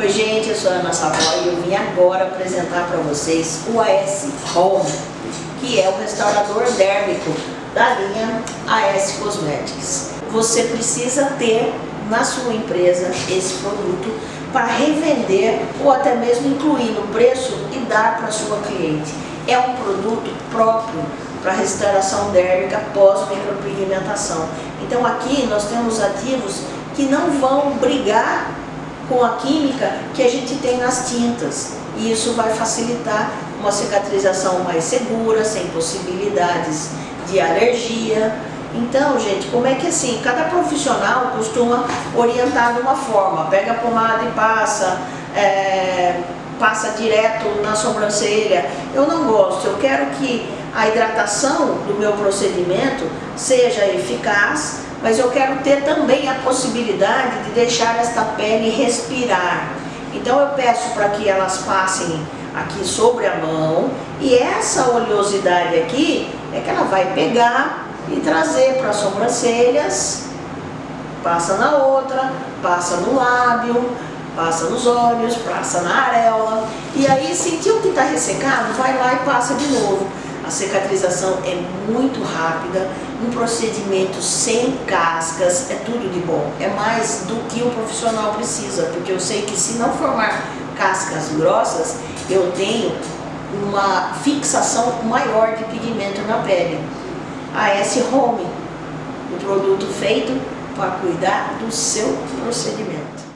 Oi gente, eu sou a Ana Savoy e eu vim agora apresentar para vocês o AS Home, que é o restaurador dérmico da linha AS Cosmetics. Você precisa ter na sua empresa esse produto para revender ou até mesmo incluir no preço e dar para sua cliente. É um produto próprio para restauração dérmica pós-micropigmentação. Então aqui nós temos ativos que não vão brigar com a química que a gente tem nas tintas. E isso vai facilitar uma cicatrização mais segura, sem possibilidades de alergia. Então, gente, como é que assim, cada profissional costuma orientar de uma forma, pega a pomada e passa, é, passa direto na sobrancelha. Eu não gosto, eu quero que a hidratação do meu procedimento seja eficaz, mas eu quero ter também a possibilidade de deixar esta pele respirar. Então eu peço para que elas passem aqui sobre a mão e essa oleosidade aqui é que ela vai pegar e trazer para as sobrancelhas, passa na outra, passa no lábio, passa nos olhos, passa na areola e aí sentiu que está ressecado, vai lá e passa de novo. A cicatrização é muito rápida, um procedimento sem cascas, é tudo de bom. É mais do que o profissional precisa, porque eu sei que se não formar cascas grossas, eu tenho uma fixação maior de pigmento na pele. A S Home, o produto feito para cuidar do seu procedimento.